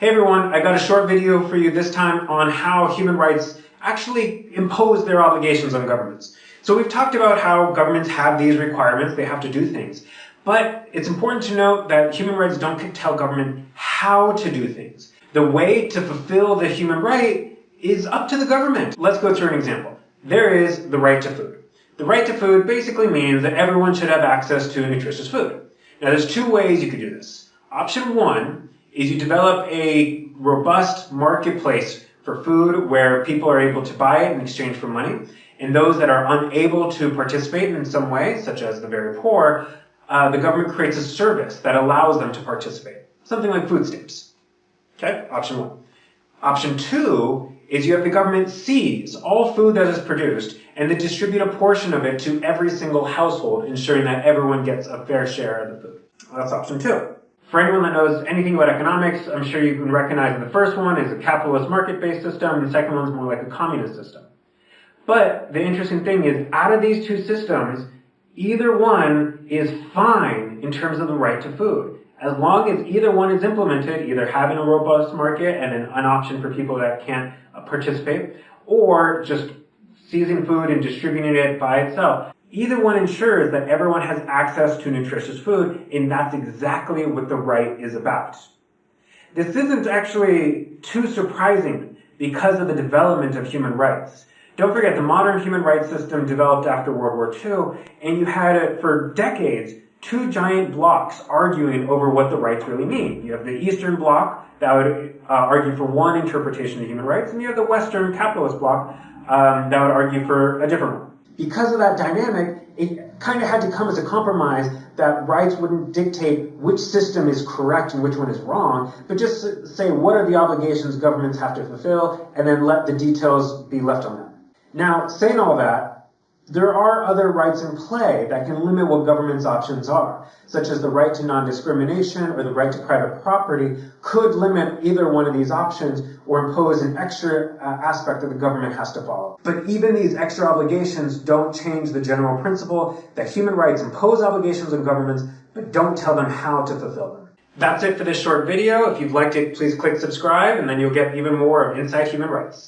Hey everyone, I got a short video for you this time on how human rights actually impose their obligations on governments. So we've talked about how governments have these requirements, they have to do things. But it's important to note that human rights don't tell government how to do things. The way to fulfill the human right is up to the government. Let's go through an example. There is the right to food. The right to food basically means that everyone should have access to nutritious food. Now there's two ways you could do this. Option one is you develop a robust marketplace for food where people are able to buy it in exchange for money. And those that are unable to participate in some way, such as the very poor, uh, the government creates a service that allows them to participate. Something like food stamps. Okay, option one. Option two is you have the government seize all food that is produced and then distribute a portion of it to every single household, ensuring that everyone gets a fair share of the food. That's option two. For anyone that knows anything about economics, I'm sure you can recognize the first one is a capitalist market-based system, and the second one is more like a communist system. But the interesting thing is, out of these two systems, either one is fine in terms of the right to food. As long as either one is implemented, either having a robust market and an, an option for people that can't uh, participate, or just seizing food and distributing it by itself. Either one ensures that everyone has access to nutritious food, and that's exactly what the right is about. This isn't actually too surprising because of the development of human rights. Don't forget, the modern human rights system developed after World War II, and you had it for decades, two giant blocks arguing over what the rights really mean. You have the Eastern Bloc that would uh, argue for one interpretation of human rights, and you have the Western capitalist bloc um, that would argue for a different one. Because of that dynamic, it kind of had to come as a compromise that rights wouldn't dictate which system is correct and which one is wrong, but just say what are the obligations governments have to fulfill, and then let the details be left on them. Now, saying all that, there are other rights in play that can limit what government's options are, such as the right to non-discrimination or the right to private property could limit either one of these options or impose an extra uh, aspect that the government has to follow. But even these extra obligations don't change the general principle that human rights impose obligations on governments, but don't tell them how to fulfill them. That's it for this short video. If you've liked it, please click subscribe and then you'll get even more of Inside Human Rights.